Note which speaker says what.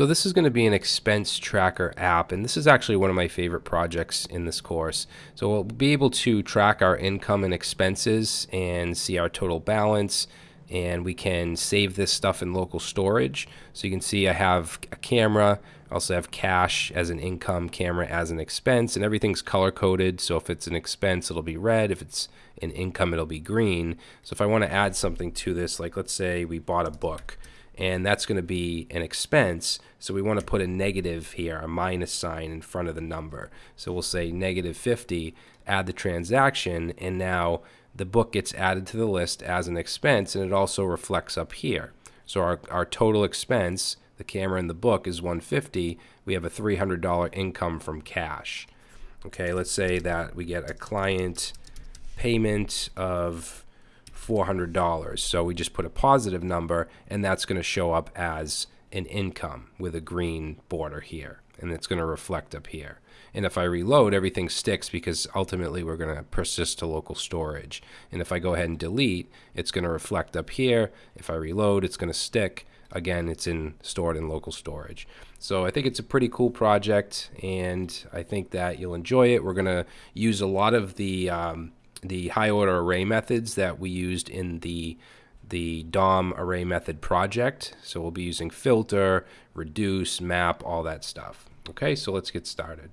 Speaker 1: So this is going to be an expense tracker app, and this is actually one of my favorite projects in this course. So we'll be able to track our income and expenses and see our total balance, and we can save this stuff in local storage. So you can see I have a camera, I also have cash as an income, camera as an expense, and everything's color coded. So if it's an expense, it'll be red. If it's an income, it'll be green. So if I want to add something to this, like let's say we bought a book, and that's going to be an expense. So we want to put a negative here, a minus sign in front of the number. So we'll say negative 50, add the transaction, and now the book gets added to the list as an expense, and it also reflects up here. So our, our total expense, the camera and the book, is 150. We have a $300 income from cash. Okay, let's say that we get a client payment of $400. So we just put a positive number, and that's going to show up as an income with a green border here, and it's going to reflect up here. And if I reload, everything sticks because ultimately we're going to persist to local storage. And if I go ahead and delete, it's going to reflect up here. If I reload, it's going to stick. Again, it's in stored in local storage. So I think it's a pretty cool project, and I think that you'll enjoy it. We're going to use a lot of the um, the high order array methods that we used in the the DOM array method project. So we'll be using filter, reduce, map, all that stuff. Okay, so let's get started.